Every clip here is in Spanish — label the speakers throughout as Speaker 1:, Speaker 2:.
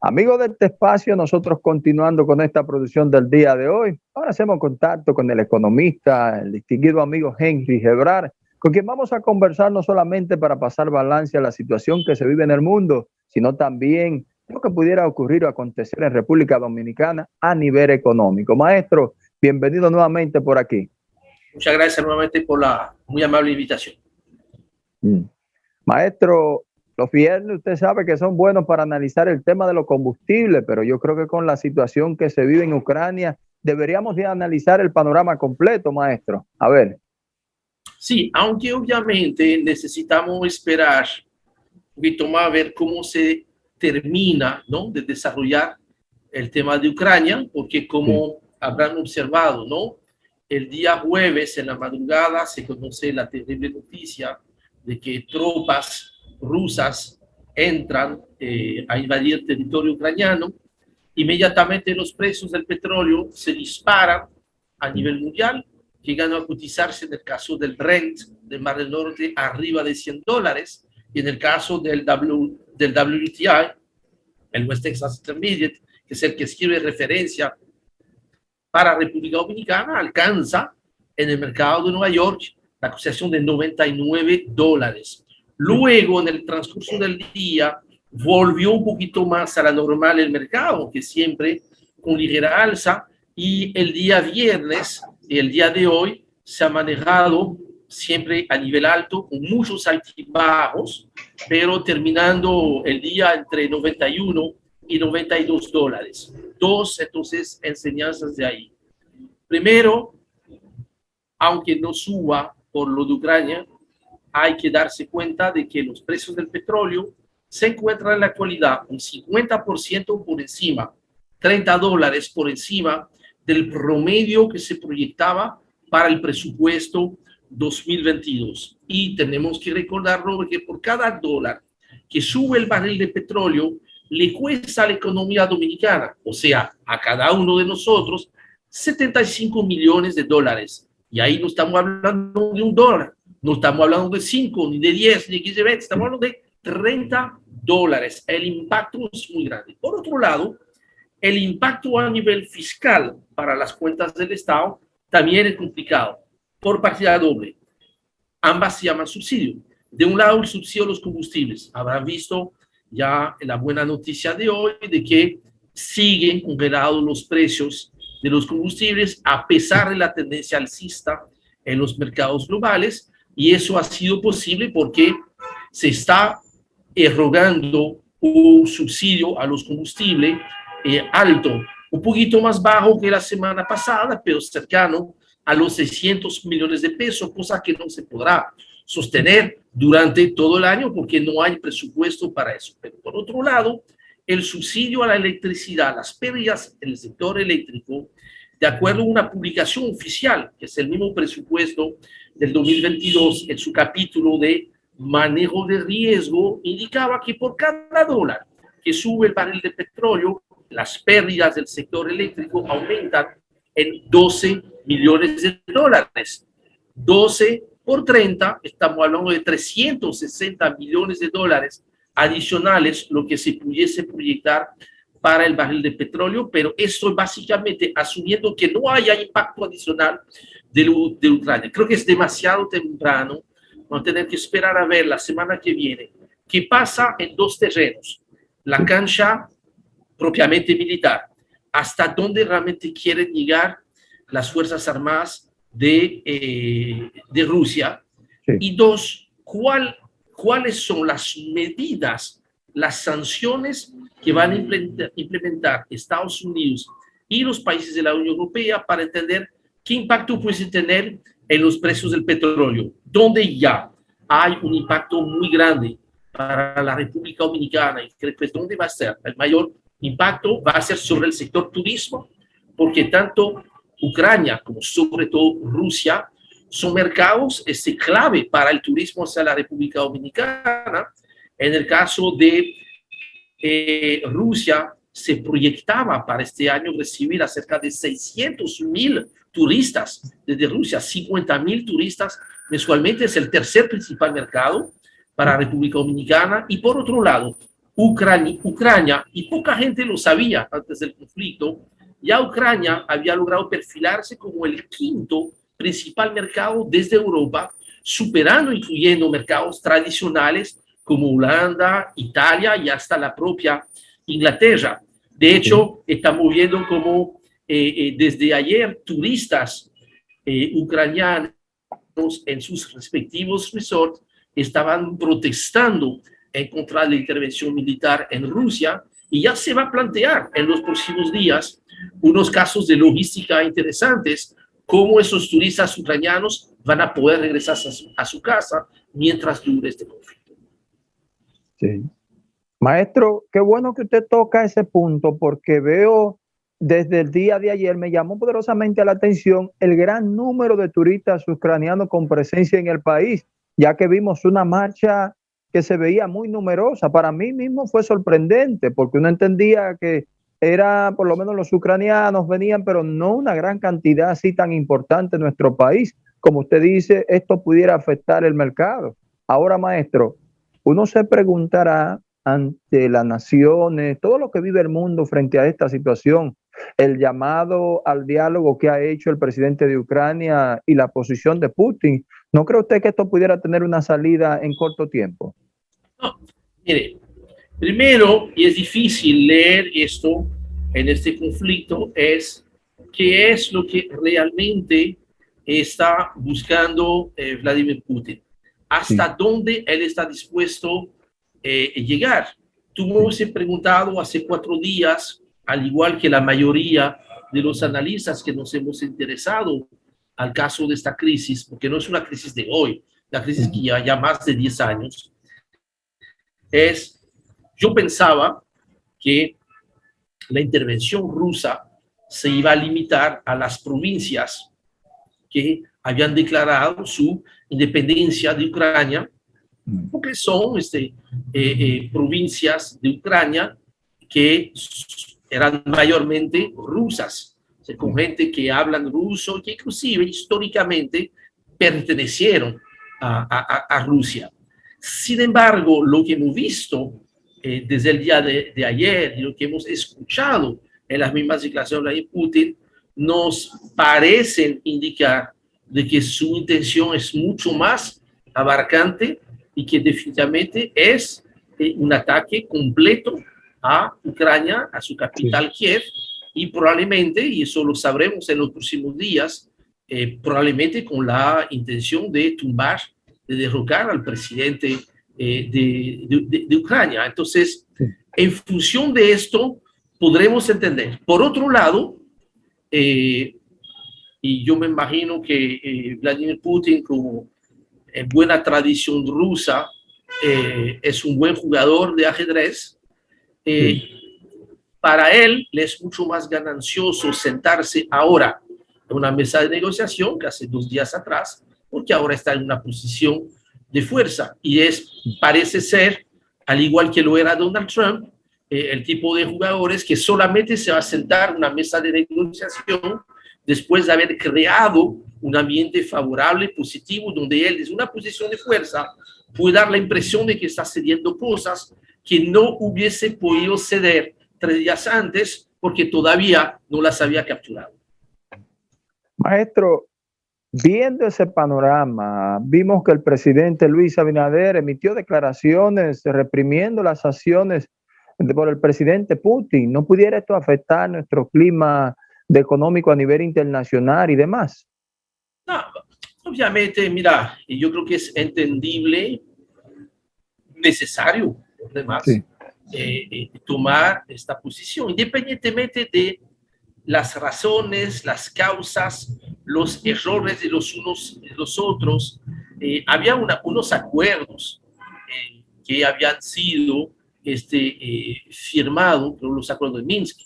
Speaker 1: Amigos de este espacio, nosotros continuando con esta producción del día de hoy, ahora hacemos contacto con el economista, el distinguido amigo Henry Gebrar, con quien vamos a conversar no solamente para pasar balance a la situación que se vive en el mundo, sino también lo que pudiera ocurrir o acontecer en República Dominicana a nivel económico. Maestro, bienvenido nuevamente por aquí.
Speaker 2: Muchas gracias nuevamente por la muy amable invitación.
Speaker 1: Mm. Maestro, los viernes usted sabe que son buenos para analizar el tema de los combustibles, pero yo creo que con la situación que se vive en Ucrania deberíamos de analizar el panorama completo, maestro. A ver.
Speaker 2: Sí, aunque obviamente necesitamos esperar un poquito más a ver cómo se termina ¿no? de desarrollar el tema de Ucrania, porque como habrán observado, ¿no? el día jueves en la madrugada se conoce la terrible noticia de que tropas rusas entran eh, a invadir territorio ucraniano, inmediatamente los precios del petróleo se disparan a nivel mundial, llegando a cotizarse en el caso del Brent del Mar del Norte arriba de 100 dólares, y en el caso del, w, del WTI, el West Texas Intermediate, que es el que escribe referencia para República Dominicana, alcanza en el mercado de Nueva York la cotización de 99 dólares. Luego, en el transcurso del día, volvió un poquito más a la normal el mercado, que siempre con ligera alza, y el día viernes, el día de hoy, se ha manejado siempre a nivel alto, con muchos altibajos, pero terminando el día entre 91 y 92 dólares. Dos, entonces, enseñanzas de ahí. Primero, aunque no suba por lo de Ucrania, hay que darse cuenta de que los precios del petróleo se encuentran en la actualidad un 50% por encima, 30 dólares por encima del promedio que se proyectaba para el presupuesto 2022. Y tenemos que recordar, Robert, que por cada dólar que sube el barril de petróleo, le cuesta a la economía dominicana, o sea, a cada uno de nosotros, 75 millones de dólares. Y ahí no estamos hablando de un dólar, no estamos hablando de 5, ni de 10, ni de 15, 20, estamos hablando de 30 dólares. El impacto es muy grande. Por otro lado, el impacto a nivel fiscal para las cuentas del Estado también es complicado, por partida doble. Ambas se llaman subsidio. De un lado, el subsidio a los combustibles. Habrán visto ya la buena noticia de hoy de que siguen congelados los precios de los combustibles a pesar de la tendencia alcista en los mercados globales y eso ha sido posible porque se está erogando un subsidio a los combustibles eh, alto, un poquito más bajo que la semana pasada, pero cercano a los 600 millones de pesos, cosa que no se podrá sostener durante todo el año porque no hay presupuesto para eso. Pero por otro lado, el subsidio a la electricidad, las pérdidas en el sector eléctrico, de acuerdo a una publicación oficial, que es el mismo presupuesto del 2022, en su capítulo de manejo de riesgo, indicaba que por cada dólar que sube el barril de petróleo, las pérdidas del sector eléctrico aumentan en 12 millones de dólares. 12 por 30, estamos hablando de 360 millones de dólares adicionales, lo que se pudiese proyectar para el barril de petróleo, pero esto básicamente asumiendo que no haya impacto adicional de, de Ucrania. Creo que es demasiado temprano, vamos a tener que esperar a ver la semana que viene qué pasa en dos terrenos. La cancha propiamente militar, hasta dónde realmente quieren llegar las Fuerzas Armadas de, eh, de Rusia. Y dos, ¿cuál, cuáles son las medidas, las sanciones que van a implementar Estados Unidos y los países de la Unión Europea para entender qué impacto puede tener en los precios del petróleo, donde ya hay un impacto muy grande para la República Dominicana y donde va a ser el mayor impacto va a ser sobre el sector turismo, porque tanto Ucrania como sobre todo Rusia son mercados este, clave para el turismo hacia la República Dominicana. En el caso de eh, Rusia, se proyectaba para este año recibir a cerca de 600 mil turistas desde Rusia, 50 mil turistas mensualmente, es el tercer principal mercado para República Dominicana. Y por otro lado, Ucrania, Ucrania, y poca gente lo sabía antes del conflicto, ya Ucrania había logrado perfilarse como el quinto principal mercado desde Europa, superando incluyendo mercados tradicionales como Holanda, Italia y hasta la propia Inglaterra. De hecho, estamos viendo como eh, eh, desde ayer turistas eh, ucranianos en sus respectivos resorts estaban protestando en contra de la intervención militar en Rusia y ya se va a plantear en los próximos días unos casos de logística interesantes, cómo esos turistas ucranianos van a poder regresar a su, a su casa mientras dure este conflicto.
Speaker 1: Sí. Maestro, qué bueno que usted toca ese punto porque veo desde el día de ayer, me llamó poderosamente la atención el gran número de turistas ucranianos con presencia en el país, ya que vimos una marcha que se veía muy numerosa. Para mí mismo fue sorprendente porque uno entendía que era por lo menos los ucranianos venían, pero no una gran cantidad así tan importante en nuestro país. Como usted dice, esto pudiera afectar el mercado. Ahora, maestro, uno se preguntará ante las naciones, todo lo que vive el mundo frente a esta situación, el llamado al diálogo que ha hecho el presidente de Ucrania y la posición de Putin. ¿No cree usted que esto pudiera tener una salida en corto tiempo?
Speaker 2: Mire, primero, y es difícil leer esto en este conflicto, es qué es lo que realmente está buscando eh, Vladimir Putin, hasta dónde él está dispuesto eh, llegar. Tú me has preguntado hace cuatro días, al igual que la mayoría de los analistas que nos hemos interesado al caso de esta crisis, porque no es una crisis de hoy, la crisis que ya, ya más de 10 años, es, yo pensaba que la intervención rusa se iba a limitar a las provincias que habían declarado su independencia de Ucrania Mm. porque son este, eh, eh, provincias de Ucrania que eran mayormente rusas, con mm. gente que hablan ruso, que inclusive históricamente pertenecieron a, a, Rusia. Sin embargo, lo que hemos visto eh, desde el día de, de, ayer y lo que hemos escuchado en las mismas declaraciones de Putin nos parecen indicar de que su intención es mucho más abarcante y que definitivamente es eh, un ataque completo a Ucrania, a su capital Kiev, y probablemente, y eso lo sabremos en los próximos días, eh, probablemente con la intención de tumbar, de derrocar al presidente eh, de, de, Ucrania. Entonces, en función de esto, podremos entender. Por otro lado, y yo me imagino que Vladimir Putin, como en buena tradición rusa, eh, es un buen jugador de ajedrez. Eh, para él le es mucho más ganancioso sentarse ahora en una mesa de negociación que hace dos días atrás, porque ahora está en una posición de fuerza y es, parece ser, al igual que lo era Donald Trump, eh, el tipo de jugadores que solamente se va a sentar en una mesa de negociación después de haber creado un ambiente favorable, positivo, donde él, desde una posición de fuerza, puede dar la impresión de que está cediendo cosas que no hubiese podido ceder tres días antes porque todavía no las había capturado.
Speaker 1: Maestro, viendo ese panorama, vimos que el presidente Luis Abinader emitió declaraciones reprimiendo las acciones por el presidente Putin. ¿No pudiera esto afectar nuestro clima de económico a nivel internacional y demás?
Speaker 2: No, obviamente, mira, yo creo que es entendible, necesario, además, eh, eh, tomar esta posición, independientemente de las razones, las causas, los errores de los unos y de los otros. Eh, había unos acuerdos que habían sido este, firmados, los acuerdos de Minsk,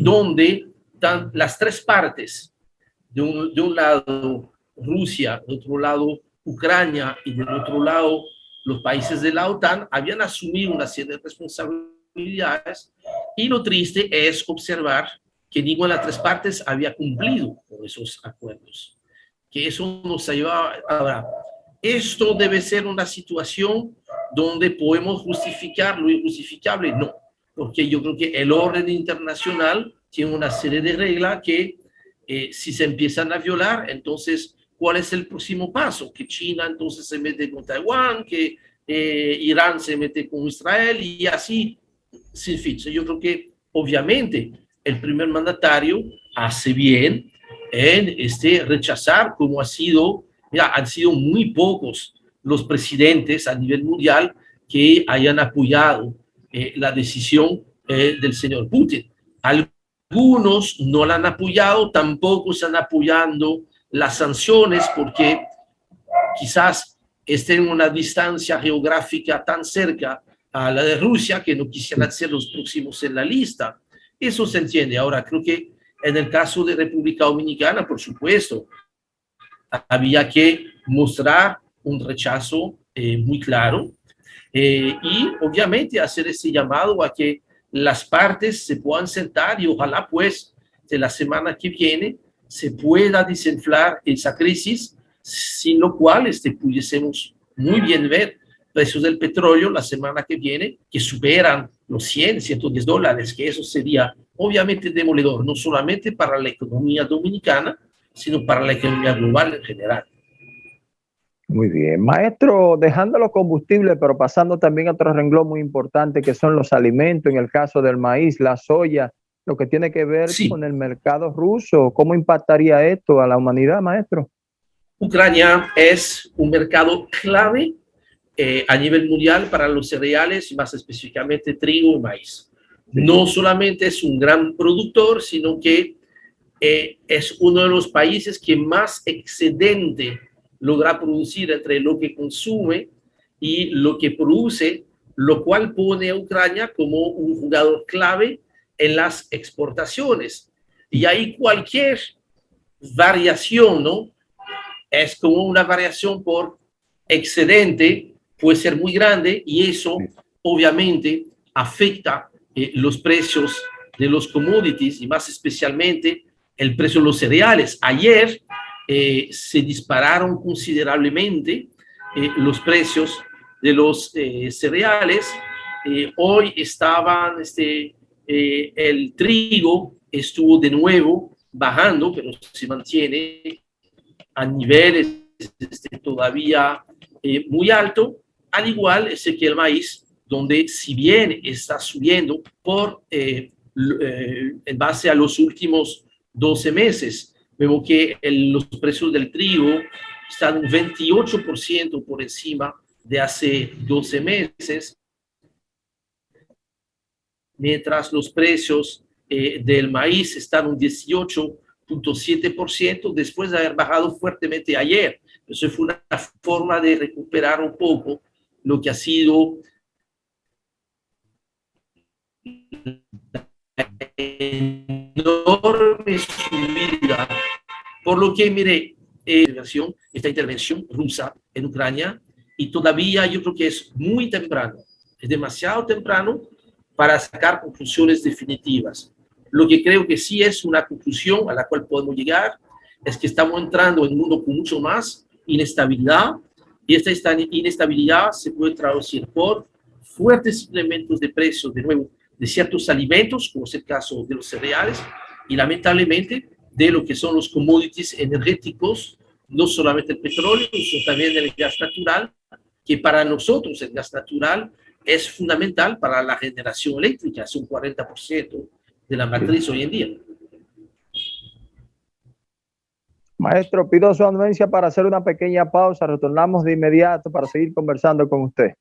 Speaker 2: donde las tres partes, de un, de un lado Rusia, de otro lado Ucrania y del otro lado los países de la OTAN, habían asumido una serie de responsabilidades y lo triste es observar que ninguna de las tres partes había cumplido con esos acuerdos. Que eso nos lleva ahora. Esto debe ser una situación donde podemos justificar lo injustificable, no, porque yo creo que el orden internacional tiene una serie de reglas que eh, si se empiezan a violar, entonces, ¿cuál es el próximo paso? Que China entonces se mete con Taiwán, que eh, Irán se mete con Israel y así sin fin. Yo creo que obviamente el primer mandatario hace bien en este, rechazar como ha sido, mira, han sido muy pocos los presidentes a nivel mundial que hayan apoyado eh, la decisión eh, del señor Putin. Algunos no la han apoyado, tampoco están apoyando las sanciones porque quizás estén en una distancia geográfica tan cerca a la de Rusia que no quisieran ser los próximos en la lista. Eso se entiende. Ahora, creo que en el caso de República Dominicana, por supuesto, había que mostrar un rechazo eh, muy claro eh, y obviamente hacer ese llamado a que las partes se puedan sentar y ojalá pues de la semana que viene se pueda desinflar esa crisis, sin lo cual este, pudiésemos muy bien ver precios del petróleo la semana que viene que superan los 100, 110 dólares, que eso sería obviamente demoledor, no solamente para la economía dominicana, sino para la economía global en general.
Speaker 1: Muy bien. Maestro, dejando los combustibles, pero pasando también a otro renglón muy importante que son los alimentos, en el caso del maíz, la soya, lo que tiene que ver con el mercado ruso. ¿Cómo impactaría esto a la humanidad, maestro?
Speaker 2: Ucrania es un mercado clave eh, a nivel mundial para los cereales, más específicamente trigo y maíz. No solamente es un gran productor, sino que eh, es uno de los países que más excedente logra producir entre lo que consume y lo que produce, lo cual pone a Ucrania como un jugador clave en las exportaciones. Y ahí cualquier variación, ¿no? Es como una variación por excedente, puede ser muy grande y eso obviamente afecta eh, los precios de los commodities y más especialmente el precio de los cereales. Ayer eh, se dispararon considerablemente eh, los precios de los eh, cereales. hoy estaban, este, el trigo estuvo de nuevo bajando, pero se mantiene a niveles este, todavía muy alto, al igual es que el maíz, donde si bien está subiendo por, en base a los últimos 12 meses, Vemos que los precios del trigo están un 28% por encima de hace 12 meses, mientras los precios eh, del maíz están un 18.7% después de haber bajado fuertemente ayer. Eso fue una forma de recuperar un poco lo que ha sido enorme subida por lo que, mire, eh, esta intervención rusa en Ucrania y todavía yo creo que es muy temprano, es demasiado temprano para sacar conclusiones definitivas. Lo que creo que sí es una conclusión a la cual podemos llegar es que estamos entrando en un mundo con mucho más inestabilidad y esta inestabilidad se puede traducir por fuertes incrementos de precios, de nuevo, de ciertos alimentos, como es el caso de los cereales, y lamentablemente de lo que son los commodities energéticos, no solamente el petróleo, sino también el gas natural, que para nosotros el gas natural es fundamental para la generación eléctrica, es un 40% de la matriz hoy en día.
Speaker 1: Maestro, pido su anuencia para hacer una pequeña pausa. Retornamos de inmediato para seguir conversando con usted.